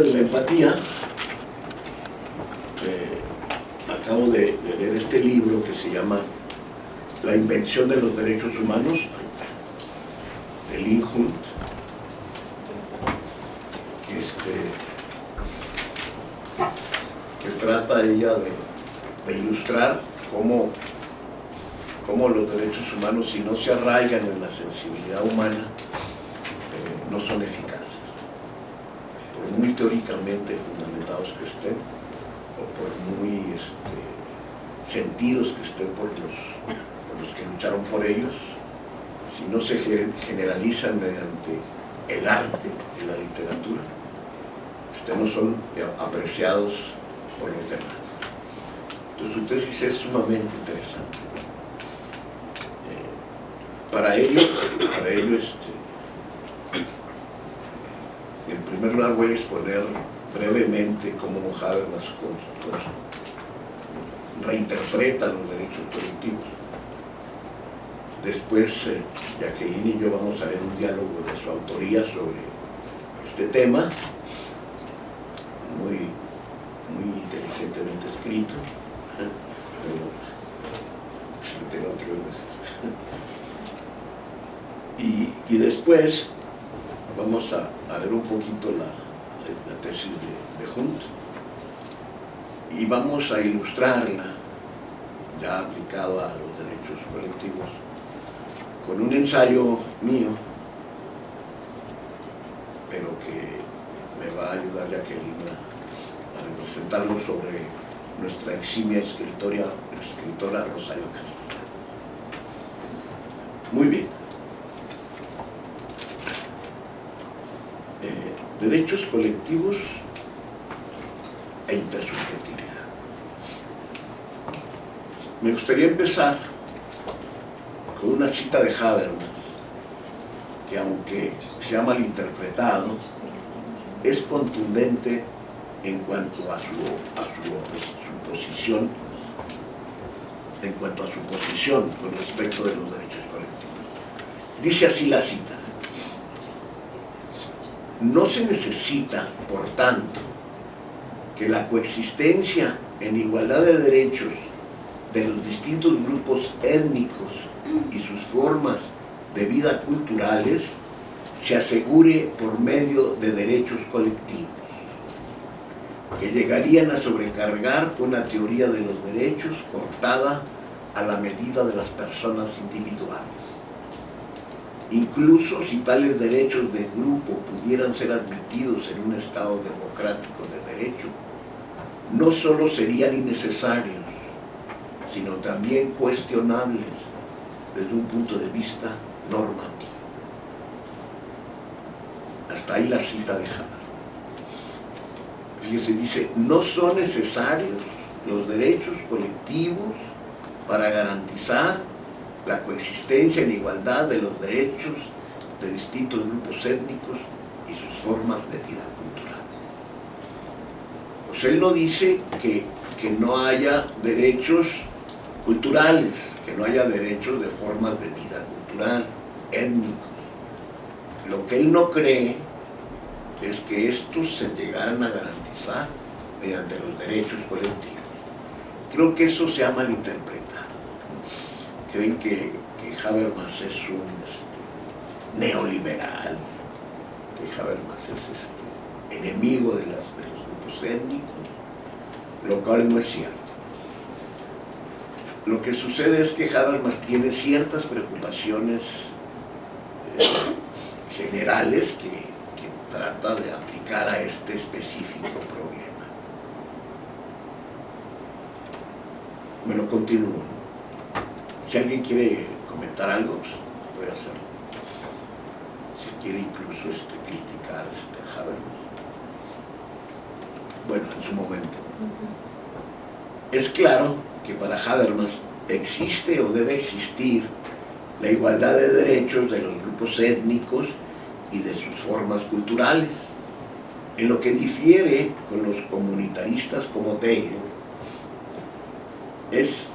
de la empatía, eh, acabo de, leer este libro que se llama La invención de los derechos humanos, de Lynn Hunt, que, este, que trata ella de, ilustrar cómo, cómo, los derechos humanos, si no se arraigan en la sensibilidad humana, eh, no son eficaces. Muy teóricamente fundamentados que estén, o por muy este, sentidos que estén por los, los que lucharon por ellos, si no se generalizan mediante el arte y la literatura, este, no son apreciados por los demás. Entonces su tesis es sumamente interesante. Eh, para ello, para ello este, en primer lugar voy a exponer brevemente cómo Habermas reinterpreta los derechos colectivos. Después, eh, Jacqueline y yo vamos a ver un diálogo de su autoría sobre este tema, muy, muy inteligentemente escrito, pero se Y, y después vamos a, a ver un poquito la, tesis de, de Hunt y vamos a ilustrarla ya aplicado a los derechos colectivos con un ensayo mío pero que me va a ayudar Jacqueline a representarlo sobre nuestra eximia escritora, escritora Rosario Castilla. Muy bien. Derechos colectivos e intersubjetividad. Me gustaría empezar con una cita de Habermas, que aunque se ha malinterpretado, es contundente en cuanto a su, a su, posición en cuanto a su posición con respecto de los derechos colectivos. Dice así la cita, no se necesita, por tanto, que la coexistencia en igualdad de derechos de los distintos grupos étnicos y sus formas de vida culturales se asegure por medio de derechos colectivos, que llegarían a sobrecargar una teoría de los derechos cortada a la medida de las personas individuales. Incluso si tales derechos de grupo pudieran ser admitidos en un Estado democrático de derecho, no solo serían innecesarios, sino también cuestionables desde un punto de vista normativo. Hasta ahí la cita de Haber. Fíjese, dice, no son necesarios los derechos colectivos para garantizar la coexistencia en igualdad de los derechos de distintos grupos étnicos y sus formas de vida cultural. Pues él no dice que, que no haya derechos culturales, que no haya derechos de formas de vida cultural, étnicos. Lo que él no cree es que estos se llegaran a garantizar mediante los derechos colectivos. Creo que eso se ha malinterpretado creen que, Habermas es un este, neoliberal, que Habermas es este, enemigo de, los grupos étnicos, lo cual no es cierto. Lo que sucede es que Habermas tiene ciertas preocupaciones eh, generales que, que trata de aplicar a este específico problema. Bueno, continúo. Si alguien quiere comentar algo, pues puede hacerlo. Si quiere incluso este, criticar este, a Habermas. Bueno, en su momento. Es claro que para Habermas existe o debe existir la igualdad de derechos de los grupos étnicos y de sus formas culturales. En lo que difiere con los comunitaristas como Taylor es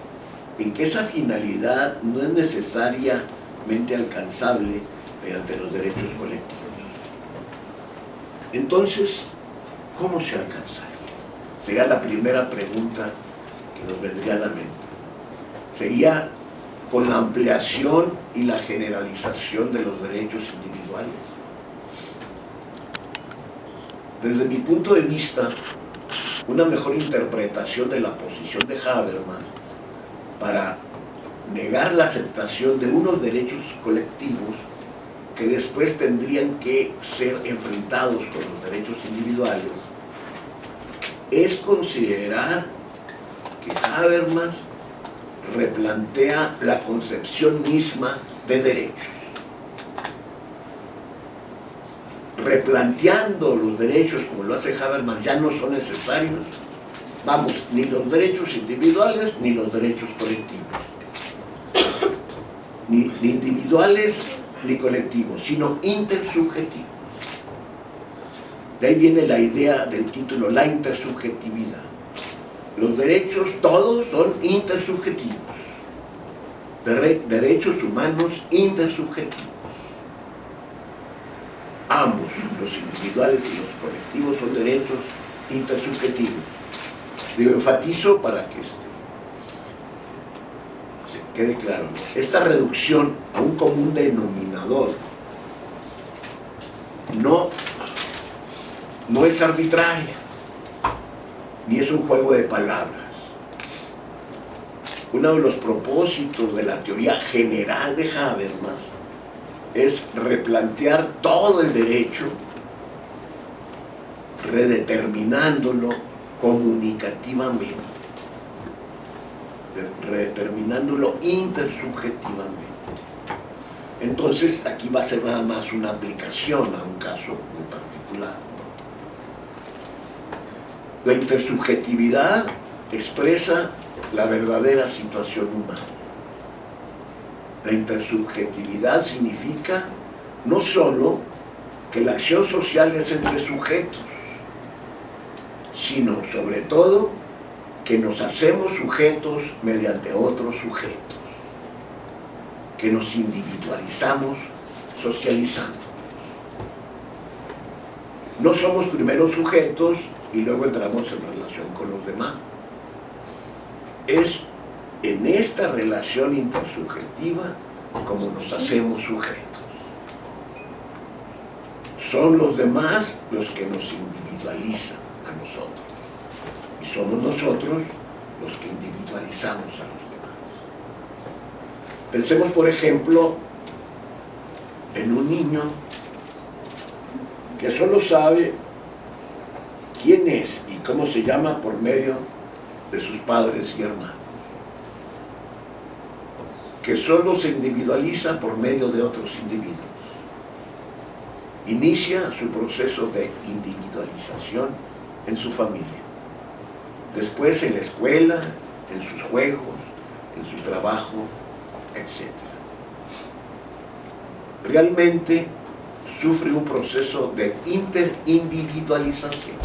en que esa finalidad no es necesariamente alcanzable mediante los derechos colectivos. Entonces, ¿cómo se alcanzaría? Sería la primera pregunta que nos vendría a la mente. Sería con la ampliación y la generalización de los derechos individuales. Desde mi punto de vista, una mejor interpretación de la posición de Habermas para negar la aceptación de unos derechos colectivos que después tendrían que ser enfrentados con los derechos individuales, es considerar que Habermas replantea la concepción misma de derechos. Replanteando los derechos como lo hace Habermas ya no son necesarios, vamos, ni los derechos individuales ni los derechos colectivos. Ni, individuales ni colectivos, sino intersubjetivos. De ahí viene la idea del título, la intersubjetividad. Los derechos todos son intersubjetivos. derechos humanos intersubjetivos. Ambos, los individuales y los colectivos, son derechos intersubjetivos. Digo, enfatizo para que este, se quede claro. Esta reducción a un común denominador no, no es arbitraria ni es un juego de palabras. Uno de los propósitos de la teoría general de Habermas es replantear todo el derecho, redeterminándolo comunicativamente, redeterminándolo intersubjetivamente. Entonces aquí va a ser nada más una aplicación a un caso muy particular. La intersubjetividad expresa la verdadera situación humana. La intersubjetividad significa no solo que la acción social es entre sujetos, sino sobre todo que nos hacemos sujetos mediante otros sujetos, que nos individualizamos socializando. No somos primeros sujetos y luego entramos en relación con los demás. Es en esta relación intersubjetiva como nos hacemos sujetos. Son los demás los que nos individualizan Y somos nosotros los que individualizamos a los demás. Pensemos, por ejemplo, en un niño que solo sabe quién es y cómo se llama por medio de sus padres y hermanos. Que solo se individualiza por medio de otros individuos. Inicia su proceso de individualización en su familia. Después en la escuela, en sus juegos, en su trabajo, etc. Realmente sufre un proceso de interindividualización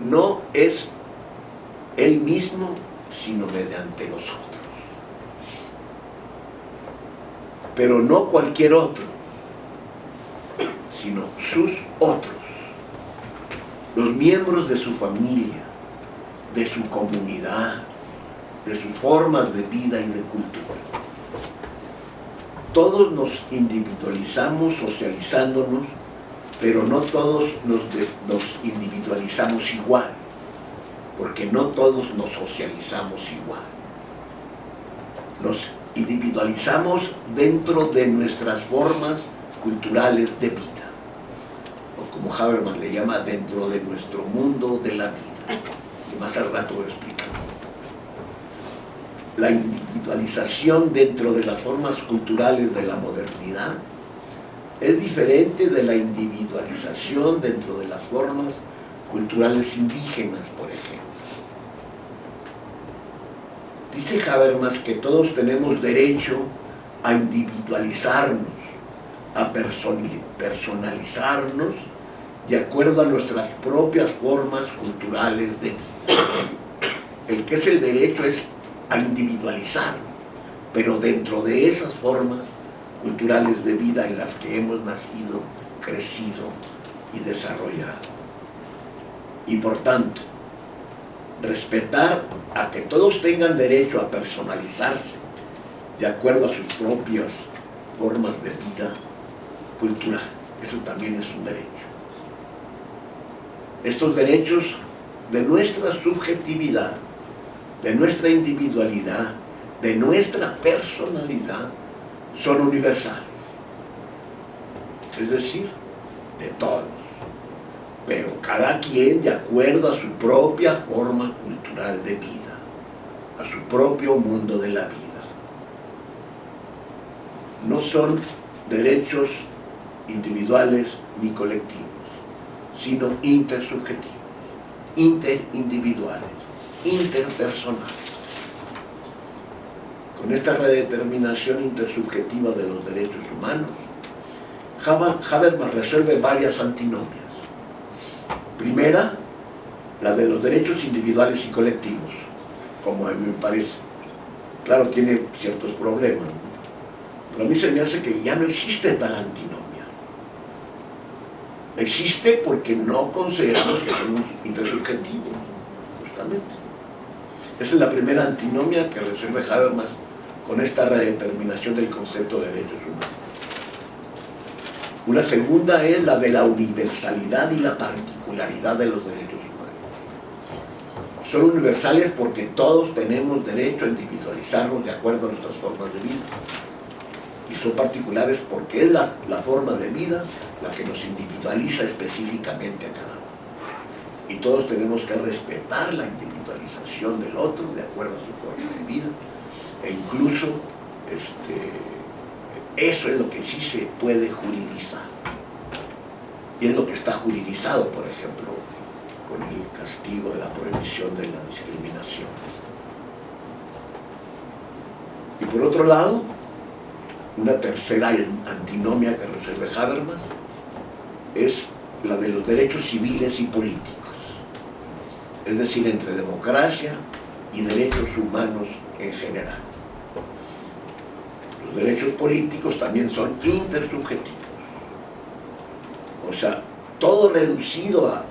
no es él mismo, sino mediante los otros. Pero no cualquier otro, sino sus otros, los miembros de su familia, de su comunidad, de sus formas de vida y de cultura. Todos nos individualizamos socializándonos pero no todos nos, individualizamos igual, porque no todos nos socializamos igual. Nos individualizamos dentro de nuestras formas culturales de vida, como Habermas le llama, dentro de nuestro mundo de la vida, que más al rato voy a explicar. La individualización dentro de las formas culturales de la modernidad es diferente de la individualización dentro de las formas culturales indígenas, por ejemplo. Dice Habermas que todos tenemos derecho a individualizarnos, a personalizarnos de acuerdo a nuestras propias formas culturales de vida. El que es el derecho es a individualizarnos, pero dentro de esas formas culturales de vida en las que hemos nacido, crecido y desarrollado. Y por tanto, respetar a que todos tengan derecho a personalizarse de acuerdo a sus propias formas de vida cultural. Eso también es un derecho. Estos derechos de nuestra subjetividad, de nuestra individualidad, de nuestra personalidad, son universales. Es decir, de todos. Pero cada quien de acuerdo a su propia forma cultural de vida, a su propio mundo de la vida. No son derechos individuales ni colectivos, sino intersubjetivos, interindividuales, interpersonales. Con esta redeterminación intersubjetiva de los derechos humanos, Habermas resuelve varias antinomias. Primera, la de los derechos individuales y colectivos, como a mí me parece. Claro, tiene ciertos problemas, pero a mí se me hace que ya no existe tal antinomia. Existe porque no consideramos que somos intersubjetivos, justamente. Esa es la primera antinomia que resuelve Habermas con esta redeterminación del concepto de derechos humanos. Una segunda es la de la universalidad y la particularidad de los derechos humanos. Son universales porque todos tenemos derecho a individualizarnos de acuerdo a nuestras formas de vida. Son particulares porque es la, la forma de vida la que nos individualiza específicamente a cada uno. Y todos tenemos que respetar la individualización del otro de acuerdo a su forma de vida. E incluso este, eso es lo que sí se puede juridizar. Y es lo que está juridizado, por ejemplo, con el castigo de la prohibición de la discriminación. Y por otro lado, una tercera antinomia que resuelve Habermas es la de los derechos civiles y políticos, es decir, entre democracia y derechos humanos en general los derechos políticos también son intersubjetivos. O sea, todo reducido a,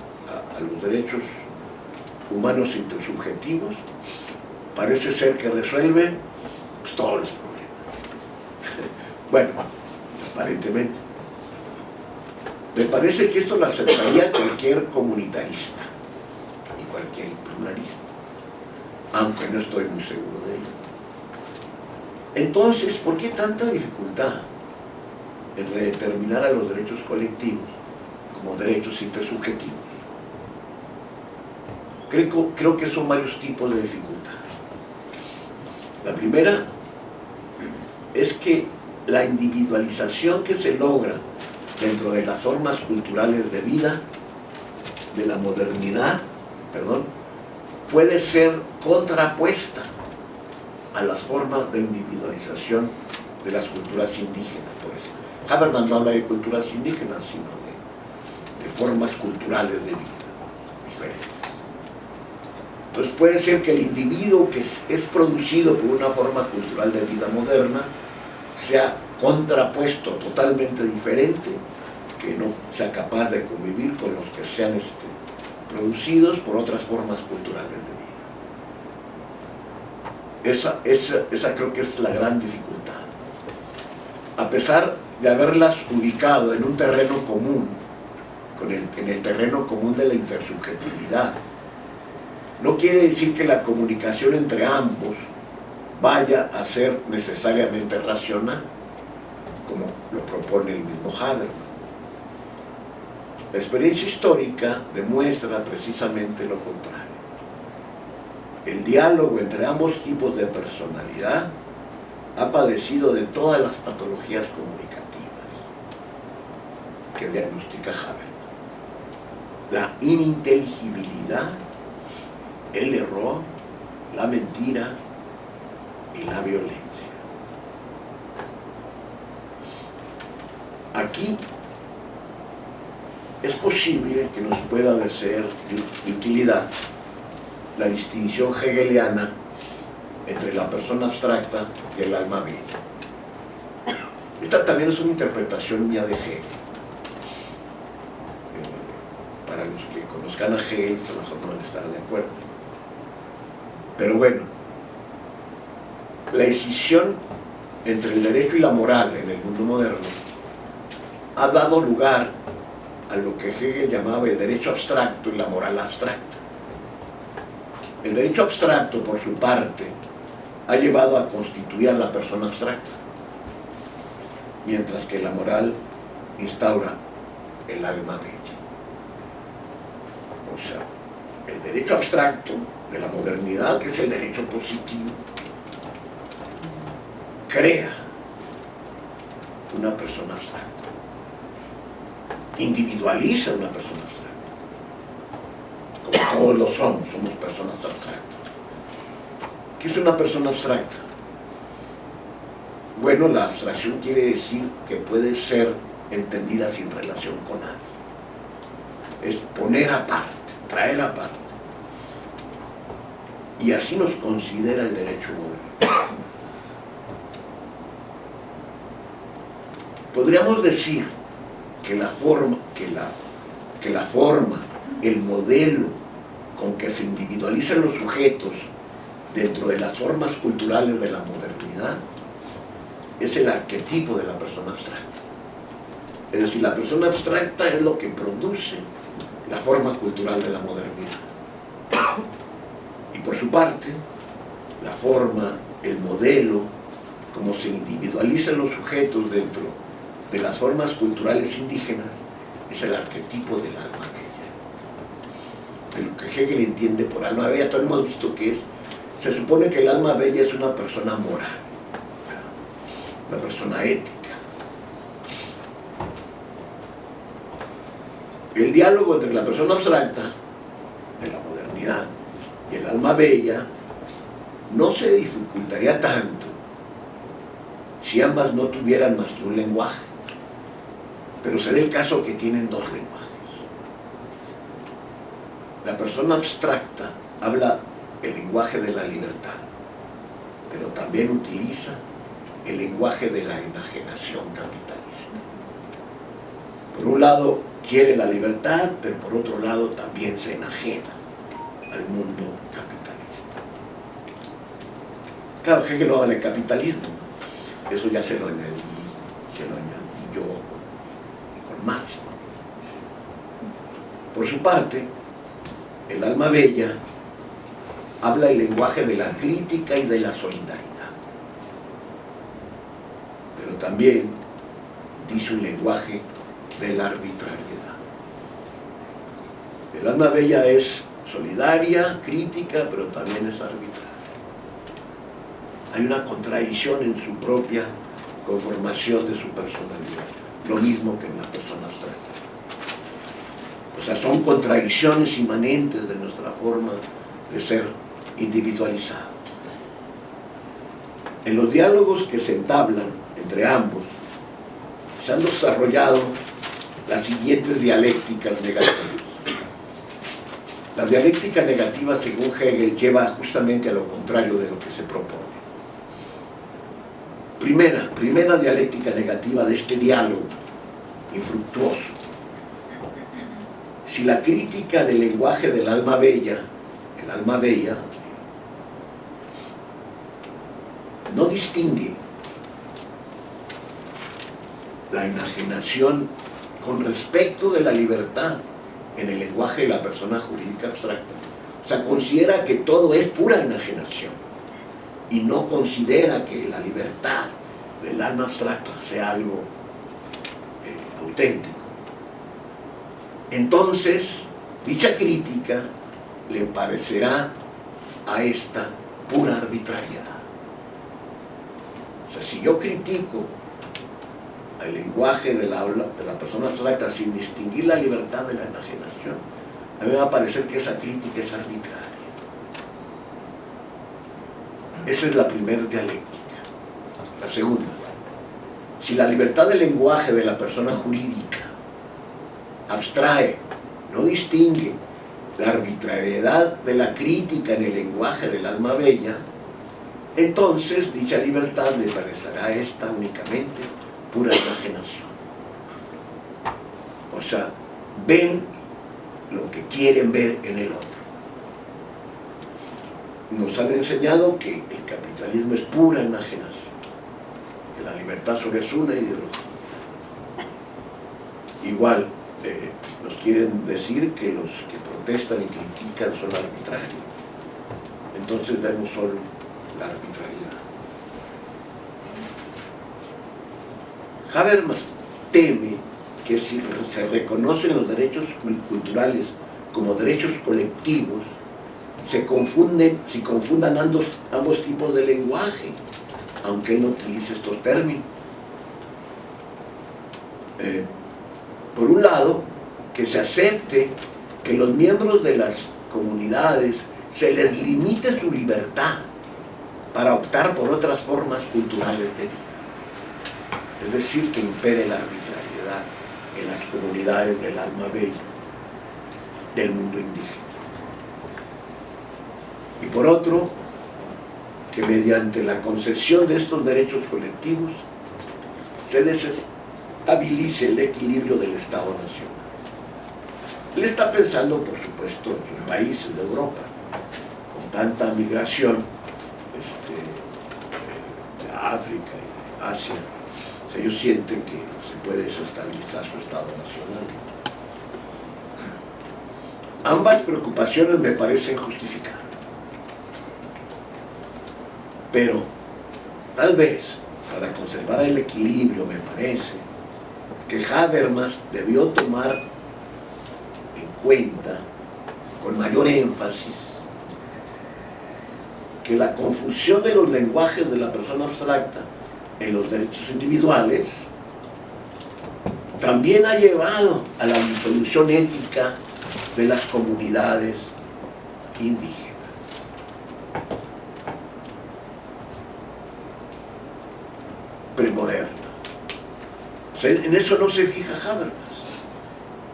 los derechos humanos intersubjetivos parece ser que resuelve pues, todos los problemas. Bueno, aparentemente. Me parece que esto lo aceptaría cualquier comunitarista y cualquier pluralista, aunque no estoy muy seguro de ello. Entonces, ¿por qué tanta dificultad en redeterminar a los derechos colectivos como derechos intersubjetivos? Creo, creo que son varios tipos de dificultad. La primera es que la individualización que se logra dentro de las formas culturales de vida, de la modernidad, perdón, puede ser contrapuesta a las formas de individualización de las culturas indígenas, por ejemplo. Habermas no habla de culturas indígenas, sino de, formas culturales de vida diferentes. Entonces puede ser que el individuo que es, producido por una forma cultural de vida moderna sea contrapuesto, totalmente diferente, que no sea capaz de convivir con los que sean este, producidos por otras formas culturales de vida. Esa, esa, creo que es la gran dificultad. A pesar de haberlas ubicado en un terreno común, en el terreno común de la intersubjetividad, no quiere decir que la comunicación entre ambos vaya a ser necesariamente racional, como lo propone el mismo Habermas. La experiencia histórica demuestra precisamente lo contrario el diálogo entre ambos tipos de personalidad ha padecido de todas las patologías comunicativas que diagnostica Habermas. La ininteligibilidad, el error, la mentira y la violencia. Aquí es posible que nos pueda ser de utilidad la distinción hegeliana entre la persona abstracta y el alma viva. Esta también es una interpretación mía de Hegel. Eh, para los que conozcan a Hegel, a lo van a estar de acuerdo. Pero bueno, la decisión entre el derecho y la moral en el mundo moderno ha dado lugar a lo que Hegel llamaba el derecho abstracto y la moral abstracta. El derecho abstracto, por su parte, ha llevado a constituir la persona abstracta, mientras que la moral instaura el alma bella. O sea, el derecho abstracto de la modernidad, que es el derecho positivo, crea una persona abstracta, individualiza una persona abstracta. Como todos lo somos, somos personas abstractas. ¿Qué es una persona abstracta? Bueno, la abstracción quiere decir que puede ser entendida sin relación con nadie. Es poner aparte, traer aparte. Y así nos considera el derecho moderno. Podríamos decir que la forma, que la, que la forma, el modelo con que se individualizan los sujetos dentro de las formas culturales de la modernidad es el arquetipo de la persona abstracta. Es decir, la persona abstracta es lo que produce la forma cultural de la modernidad. Y por su parte, la forma, el modelo, como se individualizan los sujetos dentro de las formas culturales indígenas, es el arquetipo del alma bella. De lo que Hegel entiende por alma bella, todos hemos visto que es se supone que el alma bella es una persona moral, una persona ética. El diálogo entre la persona abstracta de la modernidad y el alma bella no se dificultaría tanto si ambas no tuvieran más que un lenguaje. Pero se da el caso que tienen dos lenguajes. La persona abstracta habla el lenguaje de la libertad, pero también utiliza el lenguaje de la enajenación capitalista. Por un lado quiere la libertad, pero por otro lado también se enajena al mundo capitalista. Claro, Hegel no habla de capitalismo, eso ya se lo añadí, se lo añadí yo Marx. Por su parte, el alma bella habla el lenguaje de la crítica y de la solidaridad. Pero también dice un lenguaje de la arbitrariedad. El alma bella es solidaria, crítica, pero también es arbitraria. Hay una contradicción en su propia conformación de su personalidad, lo mismo que en la persona abstracta. O sea, son contradicciones inmanentes de nuestra forma de ser individualizado. En los diálogos que se entablan entre ambos, se han desarrollado las siguientes dialécticas negativas. La dialéctica negativa, según Hegel, lleva justamente a lo contrario de lo que se propone. Primera, primera dialéctica negativa de este diálogo infructuoso. Si la crítica del lenguaje del alma bella, el alma bella, no distingue la enajenación con respecto de la libertad en el lenguaje de la persona jurídica abstracta. O sea, considera que todo es pura enajenación y no considera que la libertad del alma abstracta sea algo eh, auténtico. Entonces, dicha crítica le parecerá a esta pura arbitrariedad. O sea, si yo critico el lenguaje de la, de la persona abstracta sin distinguir la libertad de la enajenación, a mí me va a parecer que esa crítica es arbitraria. Esa es la primera dialéctica. La segunda, si la libertad del lenguaje de la persona jurídica abstrae, no distingue la arbitrariedad de la crítica en el lenguaje del alma bella, entonces dicha libertad le parecerá esta únicamente pura enajenación. O sea, ven lo que quieren ver en el otro. Nos han enseñado que el capitalismo es pura enajenación, que la libertad solo es una ideología. Igual, eh, nos quieren decir que los que protestan y critican son arbitrarios. Entonces vemos solo la arbitrariedad. Habermas teme que si se reconocen los derechos culturales como derechos colectivos, se confunden, si confundan ambos, ambos tipos de lenguaje, aunque no utilice estos términos. Eh, por un lado, que se acepte que los miembros de las comunidades se les limite su libertad para optar por otras formas culturales de vida. Es decir, que impere la arbitrariedad en las comunidades del alma bella del mundo indígena. Y por otro, que mediante la concesión de estos derechos colectivos se desestabilice el equilibrio del Estado-Nación. Él está pensando, por supuesto, en sus países de Europa, con tanta migración este, de África y Asia, ellos sienten que se puede desestabilizar su Estado nacional. Ambas preocupaciones me parecen justificadas. Pero, tal vez, para conservar el equilibrio, me parece, que Habermas debió tomar en cuenta, con mayor énfasis, que la confusión de los lenguajes de la persona abstracta en los derechos individuales también ha llevado a la disolución ética de las comunidades indígenas. Premoderna. En eso no se fija Habermas,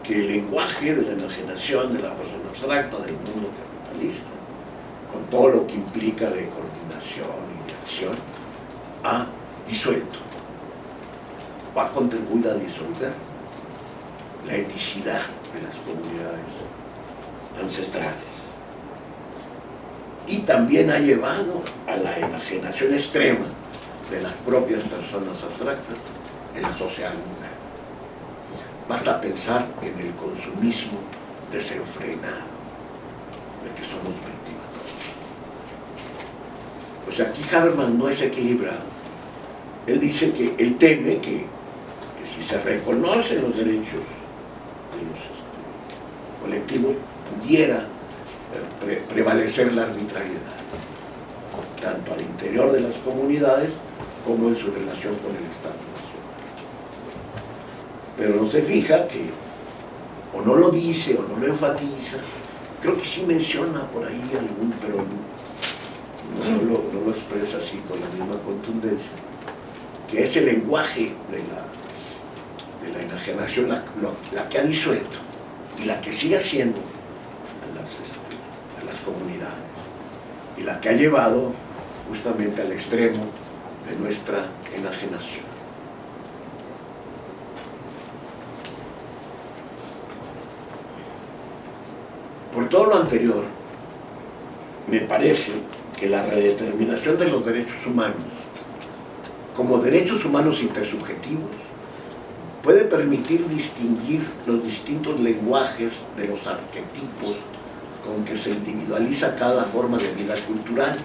que el lenguaje de la enajenación de la persona abstracta del mundo capitalista, con todo lo que implica de coordinación y de acción, ha disuelto va a contribuir a disolver la eticidad de las comunidades ancestrales y también ha llevado a la enajenación extrema de las propias personas abstractas en la sociedad moderna. Basta pensar en el consumismo desenfrenado de que somos víctimas. O sea, aquí Habermas no es equilibrado él dice que él teme que, si se reconocen los derechos de los este, colectivos pudiera eh, prevalecer la arbitrariedad, tanto al interior de las comunidades como en su relación con el Estado nacional. Pero no se fija que o no lo dice o no lo enfatiza, creo que sí menciona por ahí algún, pero no, lo expresa así con la misma contundencia que es el lenguaje de la, de la enajenación la, que ha disuelto y la que sigue haciendo a este, a las comunidades y la que ha llevado justamente al extremo de nuestra enajenación. Por todo lo anterior, me parece que la redeterminación de los derechos humanos como derechos humanos intersubjetivos puede permitir distinguir los distintos lenguajes de los arquetipos con que se individualiza cada forma de vida cultural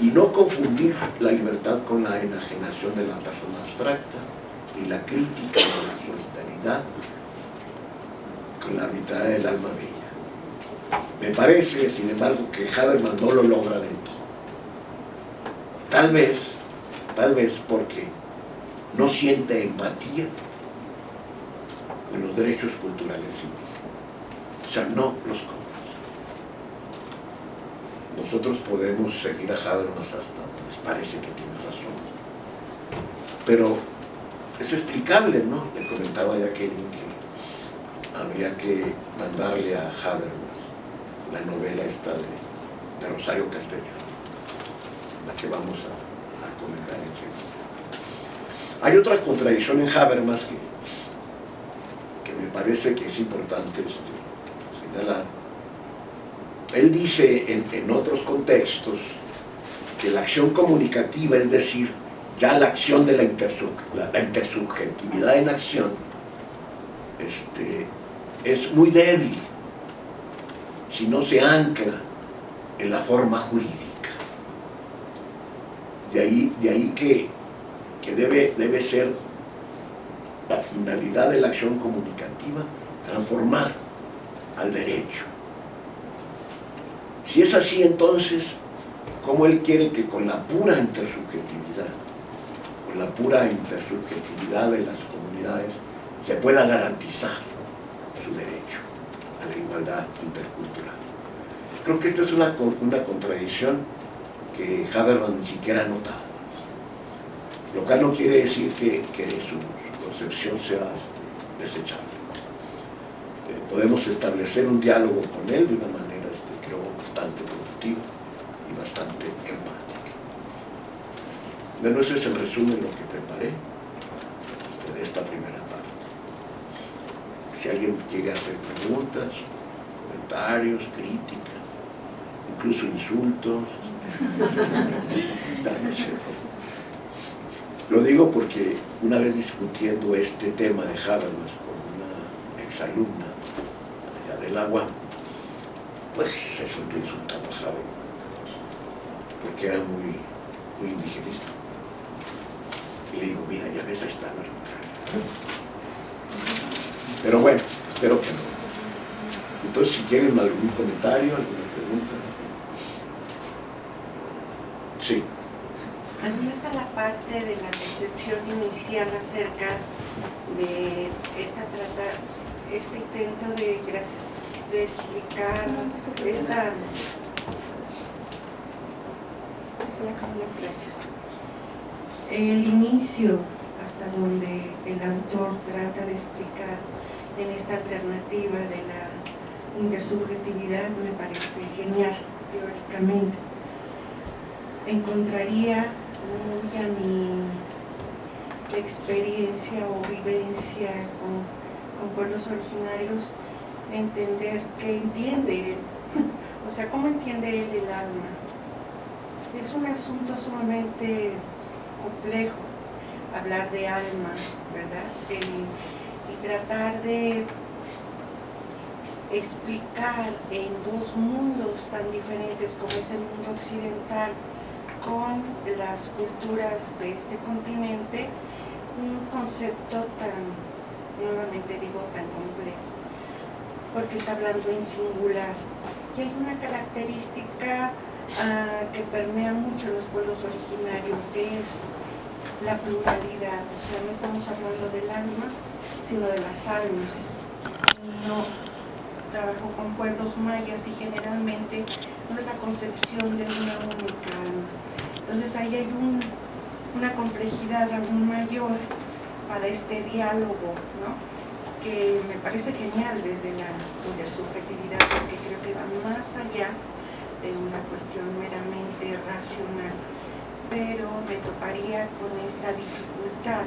y no confundir la libertad con la enajenación de la persona abstracta y la crítica de la solidaridad con la arbitrariedad del alma bella. Me parece, sin embargo, que Habermas no lo logra del todo. Tal vez, tal vez porque no siente empatía con los derechos culturales indígenas. O sea, no los conoce. Nosotros podemos seguir a Habermas hasta donde parece que tiene razón. Pero es explicable, ¿no? Le comentaba a Jacqueline que habría que mandarle a Habermas la novela esta de, Rosario Castellano la que vamos a, comentar enseguida. Hay otra contradicción en Habermas que, que me parece que es importante este, señalar. Él dice en, otros contextos que la acción comunicativa, es decir, ya la acción de la, la, intersubjetividad en acción, este, es muy débil si no se ancla en la forma jurídica. De ahí, de ahí que, que debe, debe ser la finalidad de la acción comunicativa, transformar al derecho. Si es así, entonces, ¿cómo él quiere que con la pura intersubjetividad, con la pura intersubjetividad de las comunidades, se pueda garantizar su derecho a la igualdad intercultural? Creo que esta es una, una contradicción que Habermas ni siquiera ha notado. Lo cual no quiere decir que, que su concepción sea desechable. Eh, podemos establecer un diálogo con él de una manera, bastante productiva y bastante empática. Bueno, ese es el resumen de lo que preparé este, de esta primera parte. Si alguien quiere hacer preguntas, comentarios, críticas, incluso insultos, Lo digo porque una vez discutiendo este tema de Habermas con una exalumna allá del agua, pues se soltó insultando a Habermas, porque era muy, muy indigenista. Y le digo, mira, ya ves, ahí está la Pero bueno, espero que no. Entonces, si quieren algún comentario, alguna pregunta. Sí. A mí está la parte de la concepción inicial acerca de esta trata, este intento de, de explicar esta el inicio hasta donde el autor trata de explicar en esta alternativa de la intersubjetividad me parece genial teóricamente. Encontraría muy a mi experiencia o vivencia con, pueblos originarios entender qué entiende él, o sea, cómo entiende él el alma. Es un asunto sumamente complejo hablar de alma, ¿verdad? y tratar de explicar en dos mundos tan diferentes como es el mundo occidental con las culturas de este continente un concepto tan, nuevamente digo, tan complejo, porque está hablando en singular. Y hay una característica ah, que permea mucho los pueblos originarios, que es la pluralidad. O sea, no estamos hablando del alma, sino de las almas. No trabajo con pueblos mayas y generalmente no es la concepción de una única alma entonces ahí hay una complejidad aún mayor para este diálogo, ¿no? Me parece genial desde la, subjetividad, porque creo que va más allá de una cuestión meramente racional, pero me toparía con esta dificultad.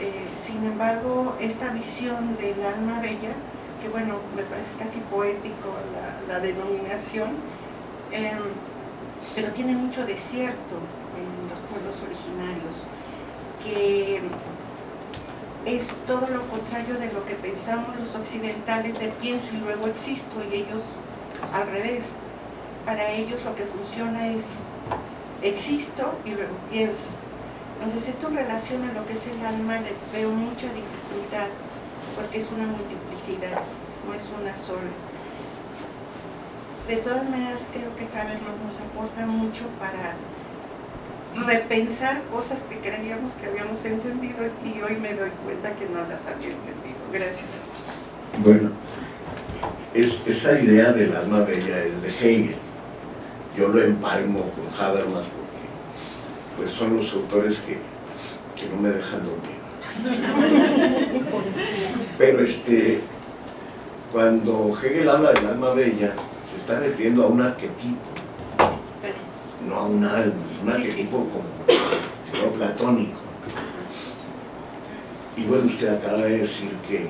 Eh, sin embargo, esta visión del alma bella, que bueno, me parece casi poético la, denominación, em, pero tiene mucho desierto en los pueblos originarios, que es todo lo contrario de lo que pensamos los occidentales de pienso y luego existo y ellos al revés. Para ellos lo que funciona es existo y luego pienso. Entonces esto en relación a lo que es el alma le veo mucha dificultad porque es una multiplicidad, no es una sola de todas maneras creo que Habermas nos aporta mucho para repensar cosas que creíamos que habíamos entendido y hoy me doy cuenta que no las había entendido. Gracias. Bueno, es, esa idea del alma bella es de Hegel. Yo lo empalmo con Habermas porque pues son los autores que, que no me dejan dormir. Pero este, cuando Hegel habla del alma bella, se está refiriendo a un arquetipo, no a un alma, un arquetipo como platónico. Y bueno, usted acaba de decir que